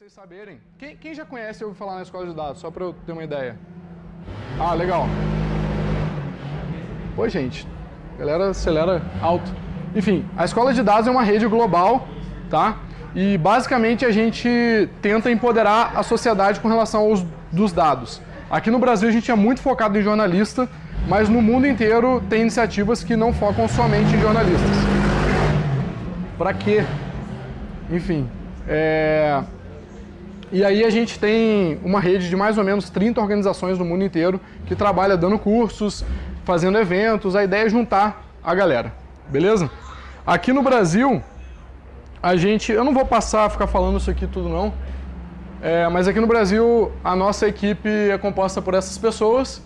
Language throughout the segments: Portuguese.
vocês saberem, quem, quem já conhece ouviu falar na escola de dados, só para eu ter uma ideia? Ah, legal. Oi, gente. Galera, acelera alto. Enfim, a escola de dados é uma rede global, tá? E basicamente a gente tenta empoderar a sociedade com relação aos dos dados. Aqui no Brasil a gente é muito focado em jornalista, mas no mundo inteiro tem iniciativas que não focam somente em jornalistas. Para quê? Enfim, é... E aí a gente tem uma rede de mais ou menos 30 organizações no mundo inteiro que trabalha dando cursos, fazendo eventos, a ideia é juntar a galera, beleza? Aqui no Brasil, a gente, eu não vou passar a ficar falando isso aqui tudo não, é, mas aqui no Brasil a nossa equipe é composta por essas pessoas,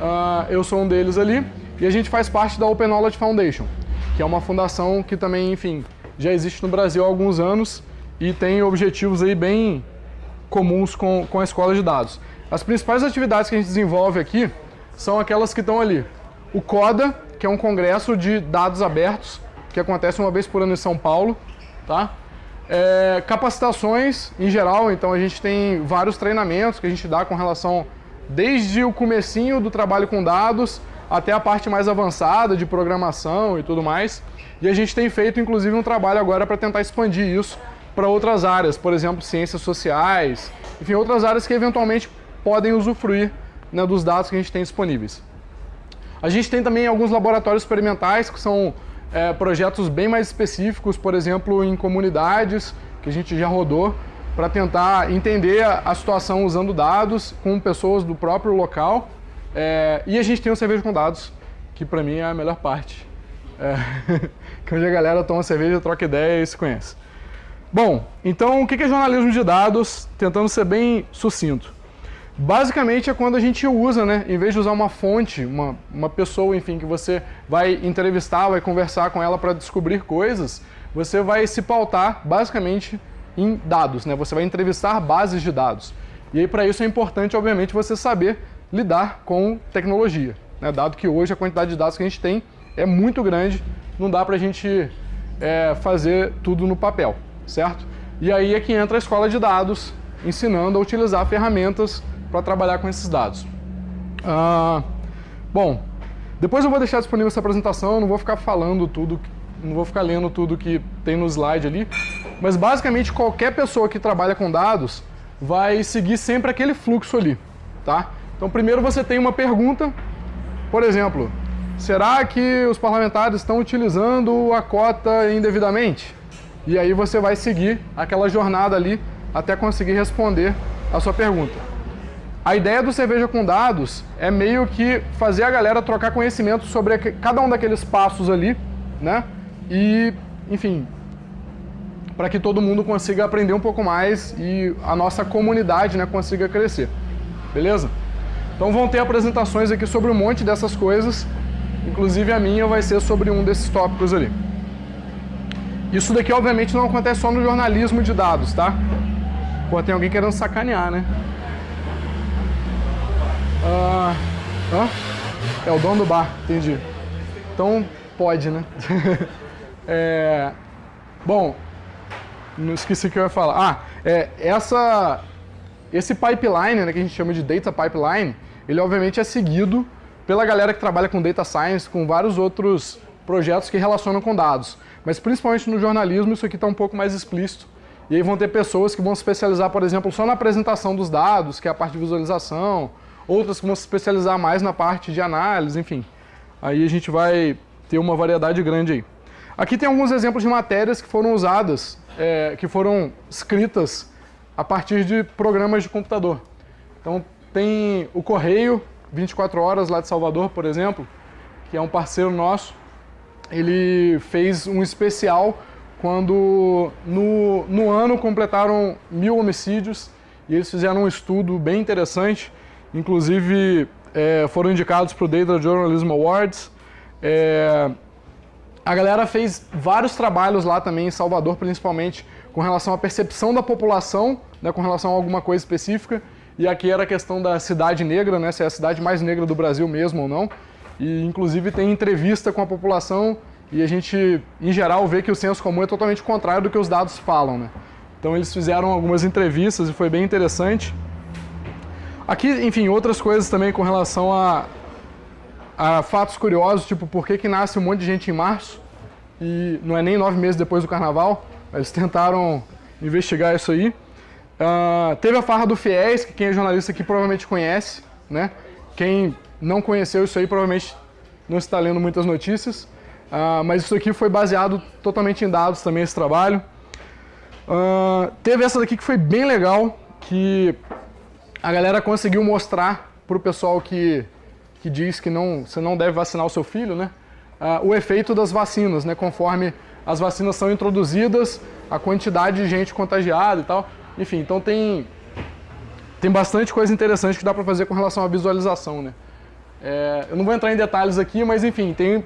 uh, eu sou um deles ali, e a gente faz parte da Open Knowledge Foundation, que é uma fundação que também, enfim, já existe no Brasil há alguns anos e tem objetivos aí bem comuns com, com a escola de dados. As principais atividades que a gente desenvolve aqui são aquelas que estão ali. O CODA, que é um congresso de dados abertos, que acontece uma vez por ano em São Paulo. Tá? É, capacitações em geral, então a gente tem vários treinamentos que a gente dá com relação desde o comecinho do trabalho com dados até a parte mais avançada de programação e tudo mais. E a gente tem feito inclusive um trabalho agora para tentar expandir isso para outras áreas, por exemplo, ciências sociais, enfim, outras áreas que eventualmente podem usufruir né, dos dados que a gente tem disponíveis. A gente tem também alguns laboratórios experimentais que são é, projetos bem mais específicos, por exemplo, em comunidades, que a gente já rodou, para tentar entender a situação usando dados com pessoas do próprio local. É, e a gente tem o cerveja com dados, que para mim é a melhor parte. É, que onde a galera toma cerveja, troca ideia e se conhece. Bom, então o que é jornalismo de dados? Tentando ser bem sucinto. Basicamente é quando a gente usa, né, em vez de usar uma fonte, uma, uma pessoa, enfim, que você vai entrevistar, vai conversar com ela para descobrir coisas, você vai se pautar basicamente em dados, né? Você vai entrevistar bases de dados. E aí para isso é importante, obviamente, você saber lidar com tecnologia, né? Dado que hoje a quantidade de dados que a gente tem é muito grande, não dá para a gente é, fazer tudo no papel certo? E aí é que entra a escola de dados, ensinando a utilizar ferramentas para trabalhar com esses dados. Ah, bom, depois eu vou deixar disponível essa apresentação, não vou ficar falando tudo, não vou ficar lendo tudo que tem no slide ali, mas basicamente qualquer pessoa que trabalha com dados vai seguir sempre aquele fluxo ali, tá? Então primeiro você tem uma pergunta, por exemplo, será que os parlamentares estão utilizando a cota indevidamente? E aí você vai seguir aquela jornada ali até conseguir responder a sua pergunta. A ideia do Cerveja com Dados é meio que fazer a galera trocar conhecimento sobre cada um daqueles passos ali, né? E, enfim, para que todo mundo consiga aprender um pouco mais e a nossa comunidade né, consiga crescer. Beleza? Então vão ter apresentações aqui sobre um monte dessas coisas, inclusive a minha vai ser sobre um desses tópicos ali. Isso daqui, obviamente, não acontece só no jornalismo de dados, tá? Pô, tem alguém querendo sacanear, né? Ah, é o dono do bar, entendi. Então, pode, né? é, bom, não esqueci o que eu ia falar. Ah, é, essa, esse pipeline, né, que a gente chama de data pipeline, ele obviamente é seguido pela galera que trabalha com data science, com vários outros projetos que relacionam com dados. Mas principalmente no jornalismo isso aqui está um pouco mais explícito. E aí vão ter pessoas que vão se especializar, por exemplo, só na apresentação dos dados, que é a parte de visualização, outras que vão se especializar mais na parte de análise, enfim. Aí a gente vai ter uma variedade grande aí. Aqui tem alguns exemplos de matérias que foram usadas, é, que foram escritas a partir de programas de computador. Então tem o Correio, 24 Horas lá de Salvador, por exemplo, que é um parceiro nosso, ele fez um especial quando no, no ano completaram mil homicídios e eles fizeram um estudo bem interessante, inclusive é, foram indicados para o Data Journalism Awards. É, a galera fez vários trabalhos lá também em Salvador, principalmente com relação à percepção da população, né, com relação a alguma coisa específica, e aqui era a questão da cidade negra, né, se é a cidade mais negra do Brasil mesmo ou não. E inclusive tem entrevista com a população e a gente, em geral, vê que o senso comum é totalmente contrário do que os dados falam, né? Então eles fizeram algumas entrevistas e foi bem interessante. Aqui, enfim, outras coisas também com relação a, a fatos curiosos, tipo por que, que nasce um monte de gente em março e não é nem nove meses depois do carnaval. Eles tentaram investigar isso aí. Uh, teve a farra do FIES, que quem é jornalista aqui provavelmente conhece, né? Quem não conheceu isso aí provavelmente não está lendo muitas notícias. Uh, mas isso aqui foi baseado totalmente em dados também, esse trabalho. Uh, teve essa daqui que foi bem legal, que a galera conseguiu mostrar para o pessoal que, que diz que não, você não deve vacinar o seu filho, né? Uh, o efeito das vacinas, né? Conforme as vacinas são introduzidas, a quantidade de gente contagiada e tal. Enfim, então tem, tem bastante coisa interessante que dá para fazer com relação à visualização, né? É, eu não vou entrar em detalhes aqui, mas enfim, tem,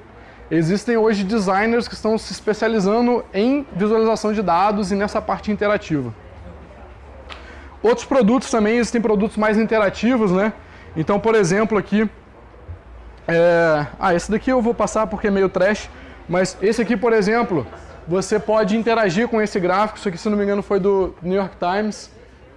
existem hoje designers que estão se especializando em visualização de dados e nessa parte interativa. Outros produtos também, existem produtos mais interativos, né? Então, por exemplo, aqui... É... Ah, esse daqui eu vou passar porque é meio trash, mas esse aqui, por exemplo, você pode interagir com esse gráfico. Isso aqui, se não me engano, foi do New York Times.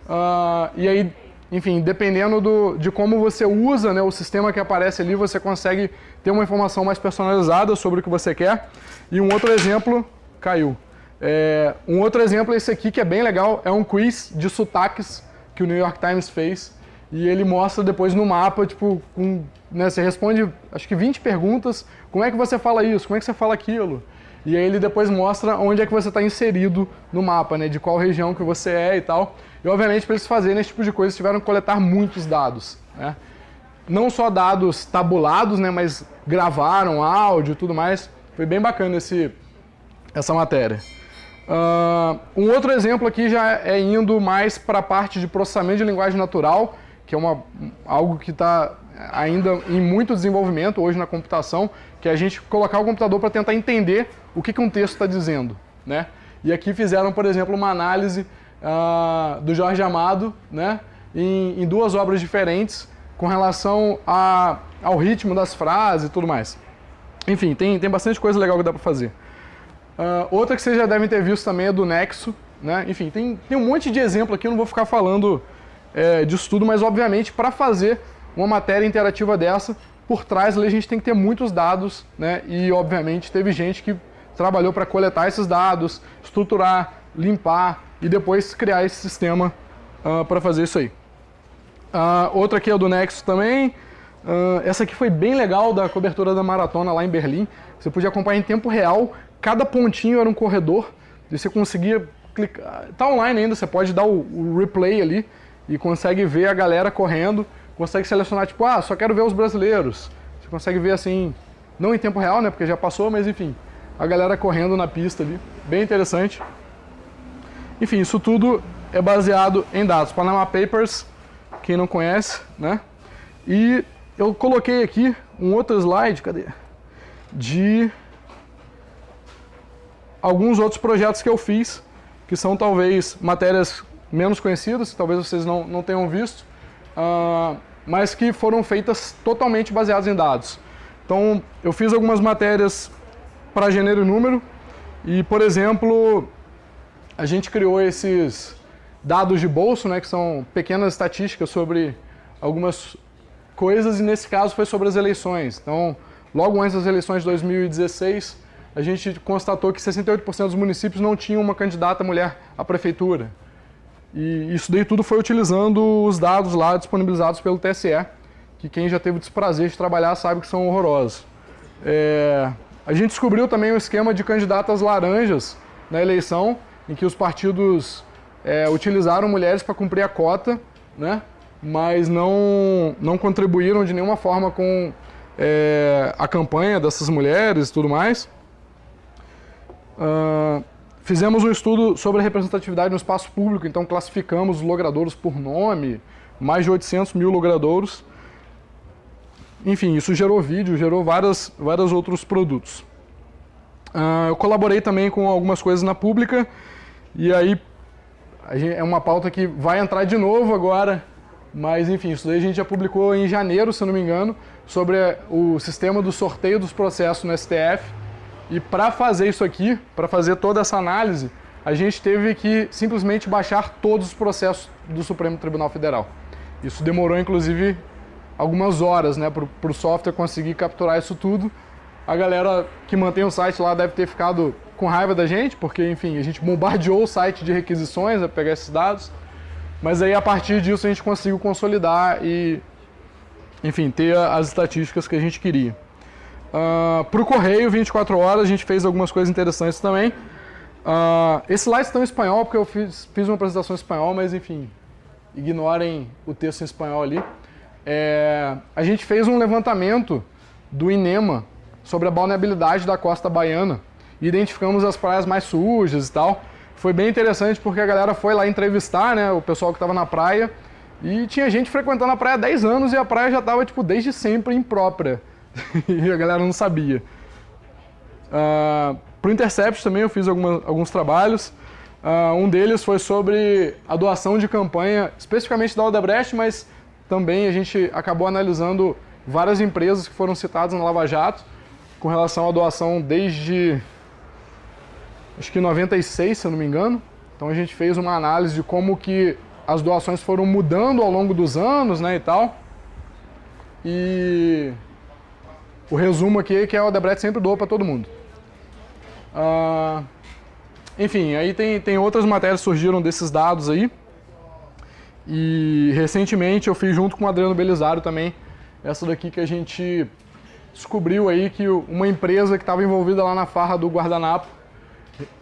Uh, e aí, enfim, dependendo do, de como você usa né, o sistema que aparece ali, você consegue ter uma informação mais personalizada sobre o que você quer. E um outro exemplo, caiu. É, um outro exemplo é esse aqui, que é bem legal, é um quiz de sotaques que o New York Times fez. E ele mostra depois no mapa, tipo, com, né, você responde, acho que 20 perguntas, como é que você fala isso, como é que você fala aquilo. E aí ele depois mostra onde é que você está inserido no mapa, né, de qual região que você é e tal. E obviamente para eles fazerem esse tipo de coisa, eles tiveram que coletar muitos dados. Né? Não só dados tabulados, né, mas gravaram áudio e tudo mais. Foi bem bacana esse, essa matéria. Uh, um outro exemplo aqui já é indo mais para a parte de processamento de linguagem natural, que é uma, algo que está ainda em muito desenvolvimento hoje na computação, que é a gente colocar o computador para tentar entender o que, que um texto está dizendo. Né? E aqui fizeram, por exemplo, uma análise uh, do Jorge Amado né, em, em, duas obras diferentes com relação a, ao ritmo das frases e tudo mais. Enfim, tem, tem bastante coisa legal que dá para fazer. Uh, outra que vocês já devem ter visto também é do Nexo. Né? Enfim, tem, tem um monte de exemplo aqui, eu não vou ficar falando é, disso tudo, mas obviamente para fazer uma matéria interativa dessa, por trás ali a gente tem que ter muitos dados, né? E obviamente teve gente que trabalhou para coletar esses dados, estruturar, limpar e depois criar esse sistema uh, para fazer isso aí. Uh, outra aqui é do Nexo também. Uh, essa aqui foi bem legal da cobertura da maratona lá em Berlim. Você podia acompanhar em tempo real cada pontinho era um corredor, e você conseguia clicar, tá online ainda, você pode dar o, o, replay ali e consegue ver a galera correndo, consegue selecionar tipo, ah, só quero ver os brasileiros. Você consegue ver assim, não em tempo real, né, porque já passou, mas enfim, a galera correndo na pista ali, bem interessante. Enfim, isso tudo é baseado em dados. Panama Papers, quem não conhece, né? E eu coloquei aqui um outro slide, cadê? De alguns outros projetos que eu fiz, que são talvez matérias menos conhecidas, talvez vocês não, não tenham visto, uh, mas que foram feitas totalmente baseadas em dados. Então, eu fiz algumas matérias para gênero e número, e, por exemplo, a gente criou esses dados de bolso, né, que são pequenas estatísticas sobre algumas coisas, e nesse caso foi sobre as eleições. Então, logo antes das eleições de 2016, a gente constatou que 68% dos municípios não tinham uma candidata mulher à prefeitura. E isso daí tudo foi utilizando os dados lá disponibilizados pelo TSE, que quem já teve o desprazer de trabalhar sabe que são horrorosos. É... A gente descobriu também um esquema de candidatas laranjas na eleição, em que os partidos é, utilizaram mulheres para cumprir a cota, né? mas não, não contribuíram de nenhuma forma com é, a campanha dessas mulheres e tudo mais. Fizemos um estudo sobre a representatividade no espaço público, então classificamos os logradouros por nome, mais de 800 mil logradouros. Enfim, isso gerou vídeo, gerou várias, vários outros produtos. Uh, eu colaborei também com algumas coisas na pública, e aí gente, é uma pauta que vai entrar de novo agora, mas enfim, isso daí a gente já publicou em janeiro, se não me engano, sobre o sistema do sorteio dos processos no STF, e para fazer isso aqui, para fazer toda essa análise, a gente teve que simplesmente baixar todos os processos do Supremo Tribunal Federal. Isso demorou, inclusive, algumas horas né, para o software conseguir capturar isso tudo. A galera que mantém o site lá deve ter ficado com raiva da gente, porque, enfim, a gente bombardeou o site de requisições para pegar esses dados. Mas aí, a partir disso, a gente conseguiu consolidar e, enfim, ter as estatísticas que a gente queria. Uh, para o Correio, 24 horas, a gente fez algumas coisas interessantes também. Uh, esse slide está em espanhol, porque eu fiz, fiz uma apresentação em espanhol, mas, enfim, ignorem o texto em espanhol ali. É, a gente fez um levantamento do INEMA sobre a balneabilidade da costa baiana identificamos as praias mais sujas e tal. Foi bem interessante porque a galera foi lá entrevistar né, o pessoal que estava na praia e tinha gente frequentando a praia há 10 anos e a praia já estava tipo, desde sempre imprópria e a galera não sabia. Uh, Para o Intercept também eu fiz alguma, alguns trabalhos. Uh, um deles foi sobre a doação de campanha, especificamente da Odebrecht, mas também a gente acabou analisando várias empresas que foram citadas na Lava Jato com relação à doação desde acho que 96, se eu não me engano. Então a gente fez uma análise de como que as doações foram mudando ao longo dos anos, né, e tal. E o resumo aqui é que a Odebrecht sempre doa para todo mundo. Uh, enfim, aí tem, tem outras matérias que surgiram desses dados aí. E recentemente eu fiz junto com o Adriano Belisário também, essa daqui que a gente descobriu aí que uma empresa que estava envolvida lá na farra do guardanapo,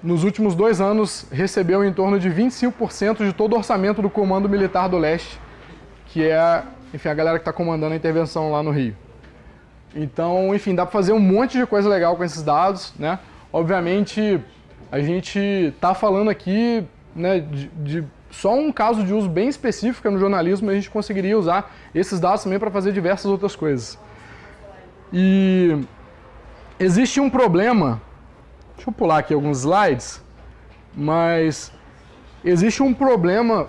nos últimos dois anos recebeu em torno de 25% de todo o orçamento do Comando Militar do Leste, que é enfim, a galera que está comandando a intervenção lá no Rio. Então, enfim, dá para fazer um monte de coisa legal com esses dados, né? Obviamente, a gente está falando aqui né, de, de só um caso de uso bem específico no jornalismo, a gente conseguiria usar esses dados também para fazer diversas outras coisas. E existe um problema, deixa eu pular aqui alguns slides, mas existe um problema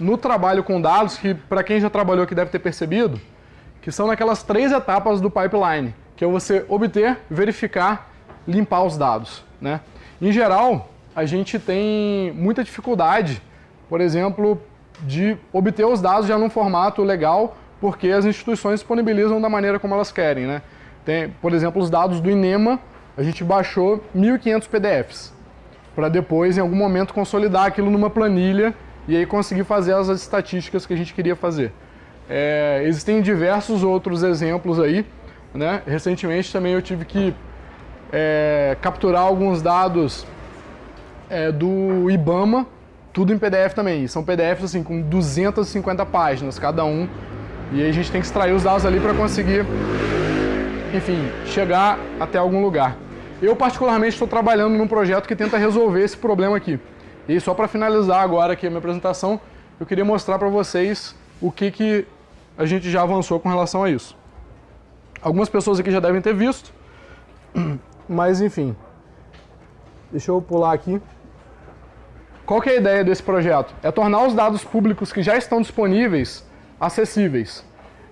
no trabalho com dados que, para quem já trabalhou aqui deve ter percebido, que são naquelas três etapas do pipeline, que é você obter, verificar, limpar os dados. Né? Em geral, a gente tem muita dificuldade por exemplo, de obter os dados já num formato legal, porque as instituições disponibilizam da maneira como elas querem. Né? Tem, por exemplo, os dados do INEMA, a gente baixou 1.500 PDFs, para depois, em algum momento, consolidar aquilo numa planilha e aí conseguir fazer as estatísticas que a gente queria fazer. É, existem diversos outros exemplos aí. Né? Recentemente também eu tive que é, capturar alguns dados é, do IBAMA, tudo em PDF também. São PDFs assim com 250 páginas cada um. E aí a gente tem que extrair os dados ali para conseguir, enfim, chegar até algum lugar. Eu particularmente estou trabalhando num projeto que tenta resolver esse problema aqui. E só para finalizar agora aqui a minha apresentação, eu queria mostrar para vocês o que, que a gente já avançou com relação a isso. Algumas pessoas aqui já devem ter visto, mas enfim. Deixa eu pular aqui. Qual é a ideia desse projeto? É tornar os dados públicos que já estão disponíveis acessíveis.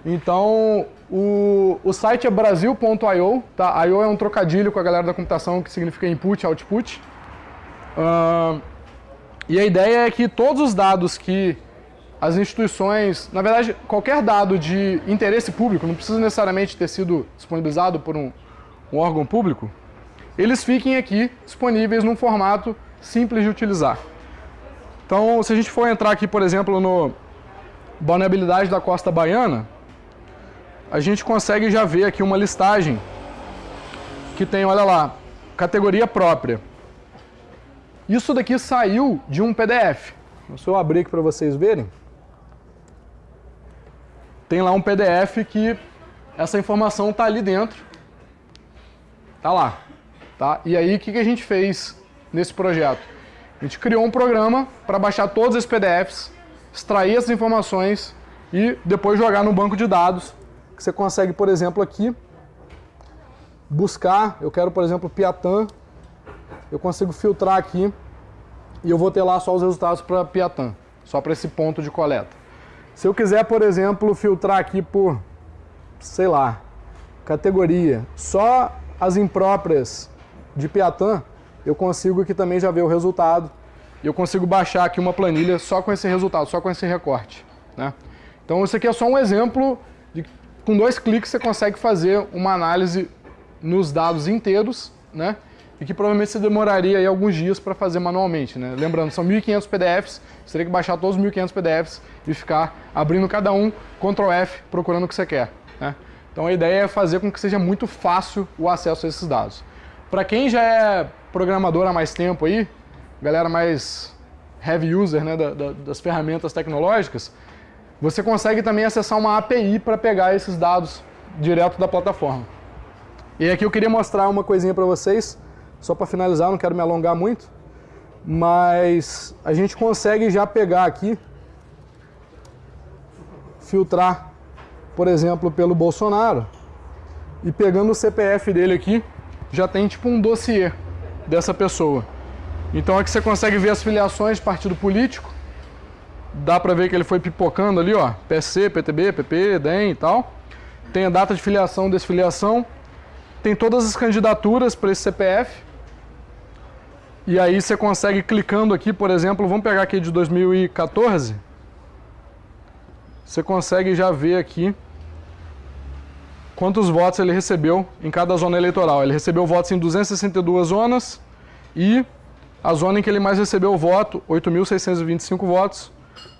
Então, o, o site é brasil.io, tá? I.O. é um trocadilho com a galera da computação que significa input, output. Uh, e a ideia é que todos os dados que as instituições, na verdade, qualquer dado de interesse público, não precisa necessariamente ter sido disponibilizado por um, um órgão público, eles fiquem aqui disponíveis num formato simples de utilizar. Então, se a gente for entrar aqui, por exemplo, no vulnerabilidade da costa baiana, a gente consegue já ver aqui uma listagem que tem, olha lá, categoria própria. Isso daqui saiu de um PDF. Se eu abrir aqui para vocês verem, tem lá um PDF que essa informação está ali dentro. Tá lá. Tá? E aí, o que, que a gente fez nesse projeto? A gente criou um programa para baixar todos esses PDFs, extrair essas informações e depois jogar no banco de dados, que você consegue, por exemplo, aqui, buscar, eu quero, por exemplo, Piatã, eu consigo filtrar aqui e eu vou ter lá só os resultados para Piatã, só para esse ponto de coleta. Se eu quiser, por exemplo, filtrar aqui por, sei lá, categoria, só as impróprias de Piatã, eu consigo aqui também já ver o resultado eu consigo baixar aqui uma planilha só com esse resultado, só com esse recorte. Né? Então isso aqui é só um exemplo de com dois cliques você consegue fazer uma análise nos dados inteiros, né? E que provavelmente você demoraria aí alguns dias para fazer manualmente, né? Lembrando, são 1.500 PDFs, você teria que baixar todos os 1.500 PDFs e ficar abrindo cada um, Ctrl F, procurando o que você quer, né? Então a ideia é fazer com que seja muito fácil o acesso a esses dados. Para quem já é programador há mais tempo aí, galera mais heavy user né, da, da, das ferramentas tecnológicas, você consegue também acessar uma API para pegar esses dados direto da plataforma. E aqui eu queria mostrar uma coisinha para vocês, só para finalizar, não quero me alongar muito, mas a gente consegue já pegar aqui, filtrar, por exemplo, pelo Bolsonaro, e pegando o CPF dele aqui, já tem tipo um dossiê dessa pessoa. Então aqui você consegue ver as filiações de partido político. Dá para ver que ele foi pipocando ali, ó. PSC, PTB, PP, DEM e tal. Tem a data de filiação, desfiliação. Tem todas as candidaturas para esse CPF. E aí você consegue clicando aqui, por exemplo, vamos pegar aqui de 2014. Você consegue já ver aqui quantos votos ele recebeu em cada zona eleitoral. Ele recebeu votos em 262 zonas e a zona em que ele mais recebeu voto, 8.625 votos,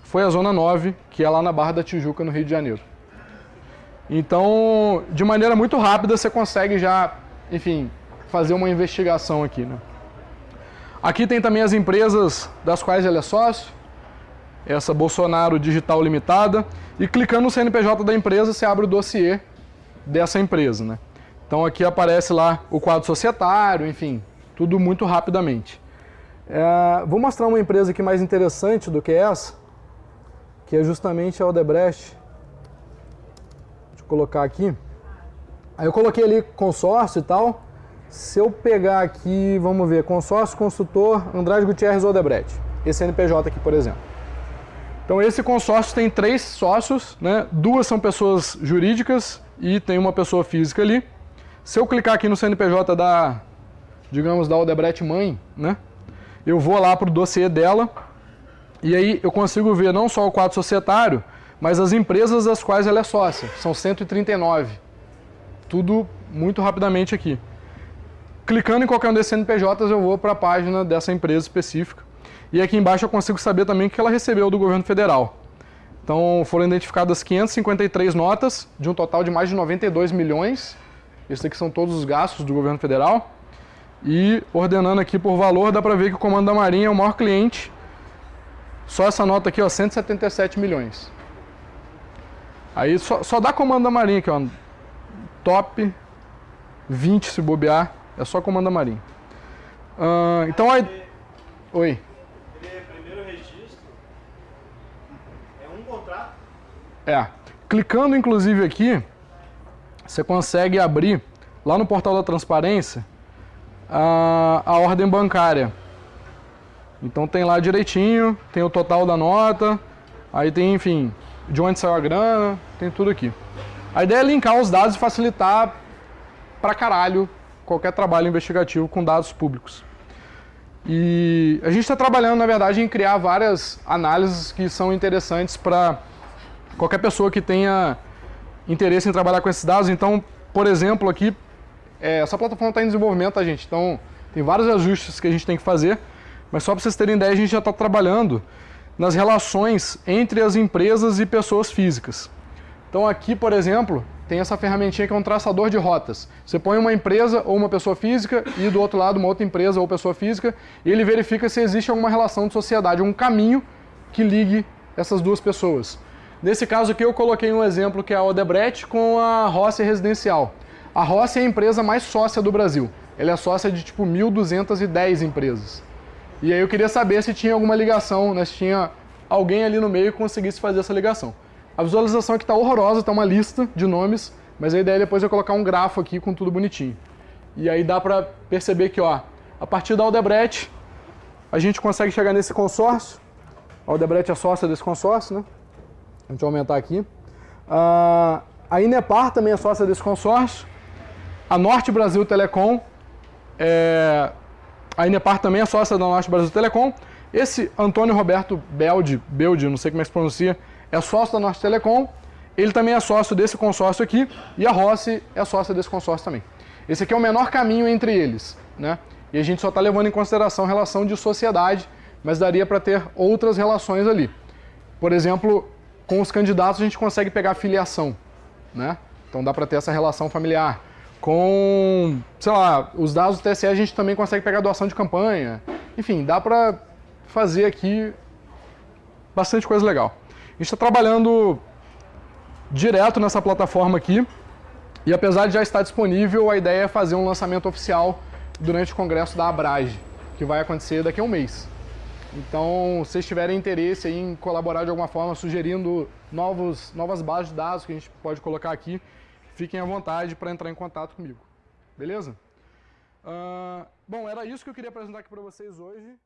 foi a Zona 9, que é lá na Barra da Tijuca, no Rio de Janeiro. Então, de maneira muito rápida, você consegue já, enfim, fazer uma investigação aqui. Né? Aqui tem também as empresas das quais ele é sócio, essa Bolsonaro Digital Limitada, e clicando no CNPJ da empresa, você abre o dossiê dessa empresa. Né? Então aqui aparece lá o quadro societário, enfim, tudo muito rapidamente. É, vou mostrar uma empresa aqui mais interessante do que essa, que é justamente a Odebrecht. Deixa eu colocar aqui. Aí eu coloquei ali consórcio e tal. Se eu pegar aqui, vamos ver, consórcio, consultor, Andrade Gutierrez Odebrecht. Esse NPJ aqui, por exemplo. Então esse consórcio tem três sócios, né? duas são pessoas jurídicas e tem uma pessoa física ali. Se eu clicar aqui no CNPJ da, digamos, da Odebrecht mãe, né? eu vou lá para o dossiê dela e aí eu consigo ver não só o quadro societário, mas as empresas das quais ela é sócia. São 139. Tudo muito rapidamente aqui. Clicando em qualquer um desses CNPJs, eu vou para a página dessa empresa específica. E aqui embaixo eu consigo saber também o que ela recebeu do governo federal. Então foram identificadas 553 notas, de um total de mais de 92 milhões. Esses aqui são todos os gastos do governo federal. E ordenando aqui por valor, dá para ver que o Comando da Marinha é o maior cliente. Só essa nota aqui, ó, 177 milhões. Aí só, só dá Comando da Marinha aqui, ó. Top 20 se bobear, é só Comando Marinha. Uh, então aí... Oi. primeiro registro é um contrato? É. Clicando inclusive aqui, você consegue abrir lá no portal da transparência a, a ordem bancária. Então tem lá direitinho, tem o total da nota, aí tem, enfim, de onde saiu a grana, tem tudo aqui. A ideia é linkar os dados e facilitar pra caralho qualquer trabalho investigativo com dados públicos. E a gente está trabalhando, na verdade, em criar várias análises que são interessantes para qualquer pessoa que tenha interesse em trabalhar com esses dados. Então, por exemplo, aqui é, essa plataforma está em desenvolvimento, tá, gente? Então, tem vários ajustes que a gente tem que fazer, mas só para vocês terem ideia, a gente já está trabalhando nas relações entre as empresas e pessoas físicas. Então aqui, por exemplo, tem essa ferramentinha que é um traçador de rotas. Você põe uma empresa ou uma pessoa física e do outro lado uma outra empresa ou pessoa física e ele verifica se existe alguma relação de sociedade, um caminho que ligue essas duas pessoas. Nesse caso aqui eu coloquei um exemplo que é a Odebrecht com a Rossi Residencial. A Rossi é a empresa mais sócia do Brasil. Ela é sócia de tipo 1.210 empresas. E aí eu queria saber se tinha alguma ligação, né, se tinha alguém ali no meio que conseguisse fazer essa ligação. A visualização aqui está horrorosa, está uma lista de nomes, mas a ideia é depois eu colocar um grafo aqui com tudo bonitinho. E aí dá para perceber que, ó, a partir da Aldebrecht, a gente consegue chegar nesse consórcio. A Aldebrecht é sócia desse consórcio, né? A gente vai aumentar aqui. Uh, a Inepar também é sócia desse consórcio. A Norte Brasil Telecom, é, a Inepar também é sócia da Norte Brasil Telecom. Esse Antônio Roberto Beldi, Beldi, não sei como é que se pronuncia, é sócio da Norte Telecom, ele também é sócio desse consórcio aqui, e a Rossi é sócia desse consórcio também. Esse aqui é o menor caminho entre eles, né? E a gente só está levando em consideração relação de sociedade, mas daria para ter outras relações ali. Por exemplo, com os candidatos a gente consegue pegar filiação, né? Então dá para ter essa relação familiar. Com, sei lá, os dados do TSE a gente também consegue pegar doação de campanha. Enfim, dá para fazer aqui bastante coisa legal. A gente está trabalhando direto nessa plataforma aqui. E apesar de já estar disponível, a ideia é fazer um lançamento oficial durante o congresso da Abrage, que vai acontecer daqui a um mês. Então, se vocês tiverem interesse em colaborar de alguma forma, sugerindo novos, novas bases de dados que a gente pode colocar aqui, fiquem à vontade para entrar em contato comigo. Beleza? Uh, bom, era isso que eu queria apresentar aqui para vocês hoje.